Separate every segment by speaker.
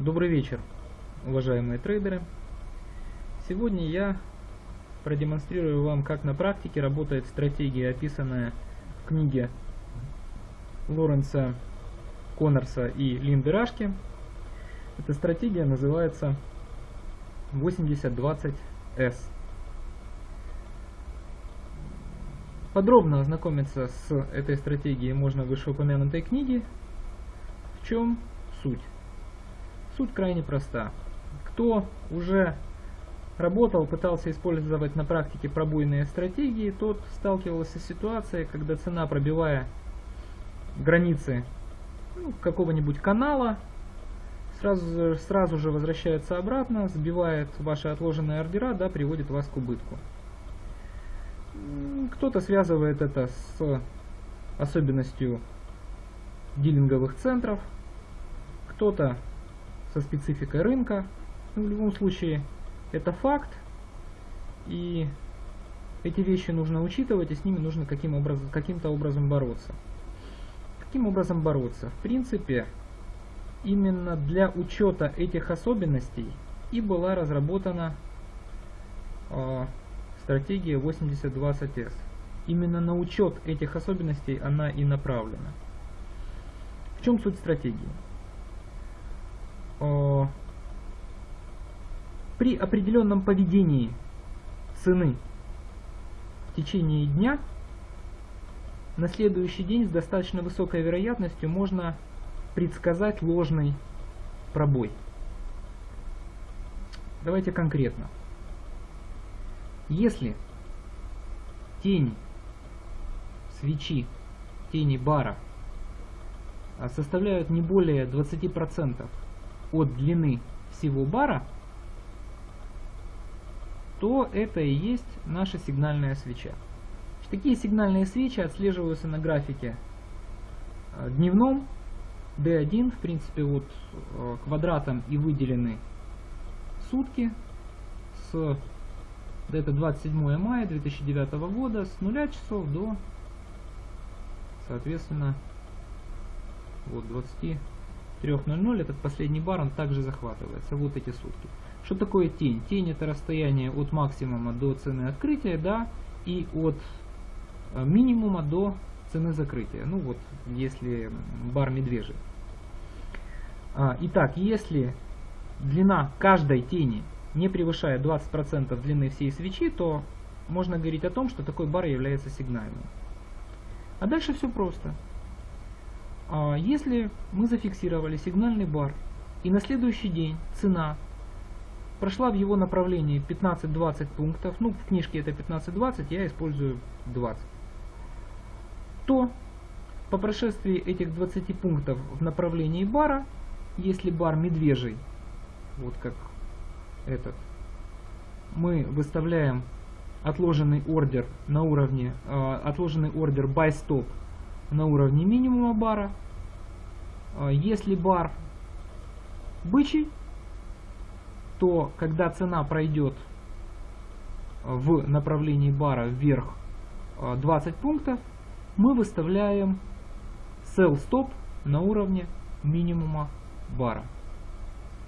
Speaker 1: Добрый вечер, уважаемые трейдеры. Сегодня я продемонстрирую вам, как на практике работает стратегия, описанная в книге Лоренса Коннорса и Линды Рашки. Эта стратегия называется 80-20S. Подробно ознакомиться с этой стратегией можно в вышеупомянутой книге. В чем суть? Суть крайне проста. Кто уже работал, пытался использовать на практике пробойные стратегии, тот сталкивался с ситуацией, когда цена, пробивая границы ну, какого-нибудь канала, сразу, сразу же возвращается обратно, сбивает ваши отложенные ордера, да, приводит вас к убытку. Кто-то связывает это с особенностью дилинговых центров, кто-то со спецификой рынка. Ну, в любом случае, это факт, и эти вещи нужно учитывать, и с ними нужно каким образом, каким-то образом бороться. Каким образом бороться? В принципе, именно для учета этих особенностей и была разработана э, стратегия 8020S. Именно на учет этих особенностей она и направлена. В чем суть стратегии? Э, при определенном поведении цены в течение дня на следующий день с достаточно высокой вероятностью можно предсказать ложный пробой. Давайте конкретно. Если тень свечи, тени бара составляют не более 20% от длины всего бара, то это и есть наша сигнальная свеча. Такие сигнальные свечи отслеживаются на графике а, дневном. D1, в принципе, вот а, квадратом и выделены сутки с это 27 мая 2009 года с 0 часов до соответственно вот 20 3.00 этот последний бар, он также захватывается, вот эти сутки. Что такое тень? Тень это расстояние от максимума до цены открытия, да, и от э, минимума до цены закрытия. Ну вот, если бар медвежий. А, итак, если длина каждой тени не превышает 20% длины всей свечи, то можно говорить о том, что такой бар является сигнальным. А дальше все просто. А если мы зафиксировали сигнальный бар, и на следующий день цена прошла в его направлении 15-20 пунктов, ну в книжке это 15-20, я использую 20, то по прошествии этих 20 пунктов в направлении бара, если бар медвежий, вот как этот, мы выставляем отложенный ордер на уровне, э, отложенный ордер buy stop на уровне минимума бара. А, если бар бычий, то когда цена пройдет в направлении бара вверх 20 а, пунктов, мы выставляем sell stop на уровне минимума бара.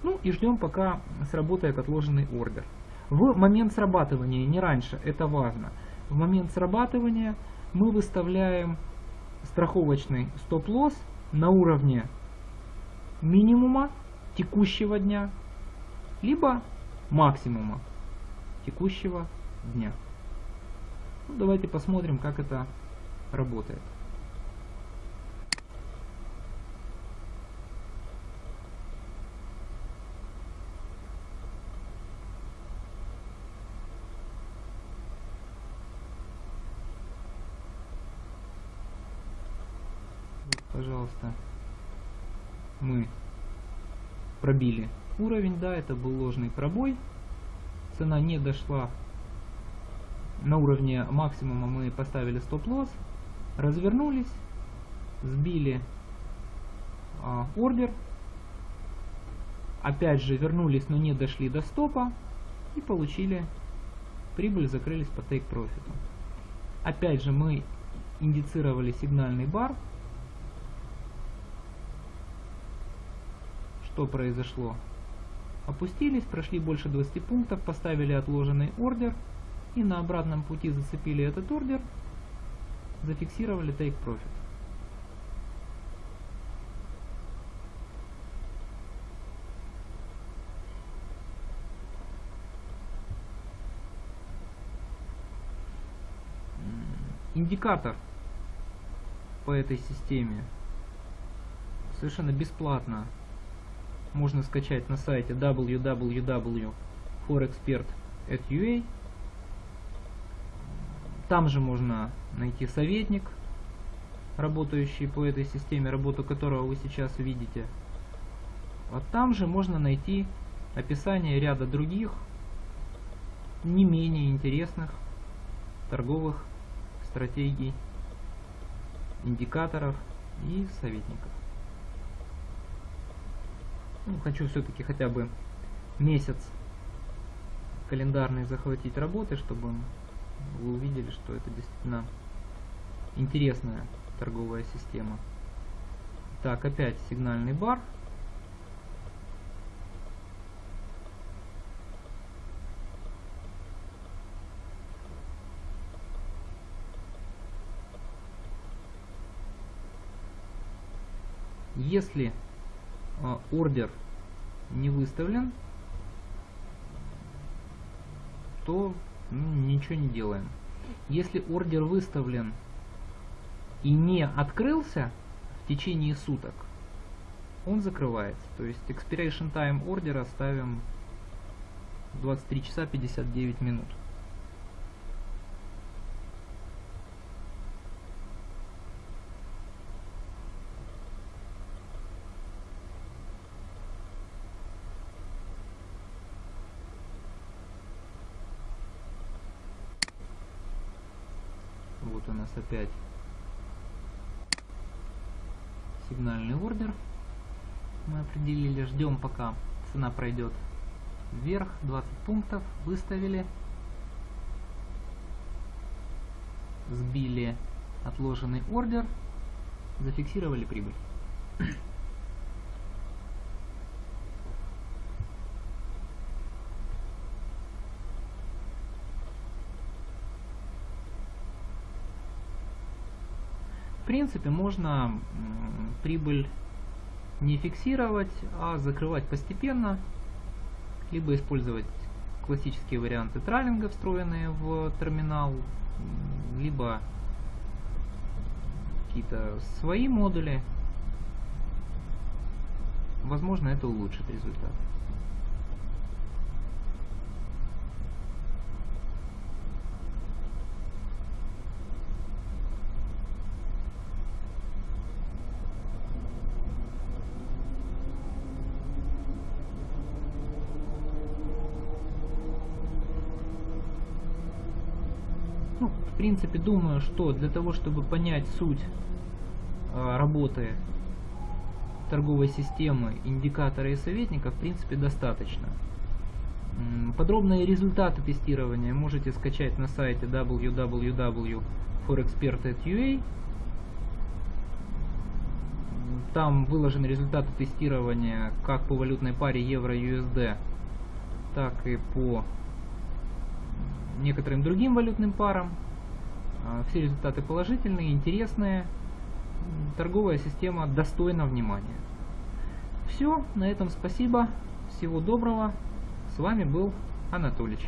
Speaker 1: Ну и ждем пока сработает отложенный ордер. В момент срабатывания, не раньше, это важно, в момент срабатывания мы выставляем страховочный стоп-лосс на уровне минимума текущего дня, либо максимума текущего дня. Ну, давайте посмотрим, как это работает. Пожалуйста, мы пробили уровень, да, это был ложный пробой, цена не дошла на уровне максимума, мы поставили стоп-лосс, развернулись, сбили а, ордер, опять же вернулись, но не дошли до стопа и получили прибыль, закрылись по profit. Опять же мы индицировали сигнальный бар, что произошло? Опустились, прошли больше 20 пунктов, поставили отложенный ордер и на обратном пути зацепили этот ордер, зафиксировали take profit. Индикатор по этой системе совершенно бесплатно можно скачать на сайте www.forexpert.ua Там же можно найти советник, работающий по этой системе, работу которого вы сейчас видите. А там же можно найти описание ряда других, не менее интересных торговых стратегий, индикаторов и советников. Ну, хочу все-таки хотя бы месяц календарный захватить работы, чтобы вы увидели, что это действительно интересная торговая система. Так, опять сигнальный бар. Если ордер не выставлен, то ничего не делаем. Если ордер выставлен и не открылся в течение суток, он закрывается. То есть expiration time ордера ставим 23 часа 59 минут. Вот у нас опять сигнальный ордер. Мы определили, ждем пока цена пройдет вверх, 20 пунктов, выставили. Сбили отложенный ордер, зафиксировали прибыль. Принципе, можно прибыль не фиксировать, а закрывать постепенно, либо использовать классические варианты тралинга, встроенные в терминал, либо какие-то свои модули. Возможно, это улучшит результат. Ну, в принципе, думаю, что для того, чтобы понять суть э, работы торговой системы, индикатора и советника, в принципе, достаточно. Подробные результаты тестирования можете скачать на сайте www.forexpert.ua. Там выложены результаты тестирования как по валютной паре евро-USD, так и по некоторым другим валютным парам. А, все результаты положительные, интересные. Торговая система достойна внимания. Все, на этом спасибо. Всего доброго. С вами был Анатолич.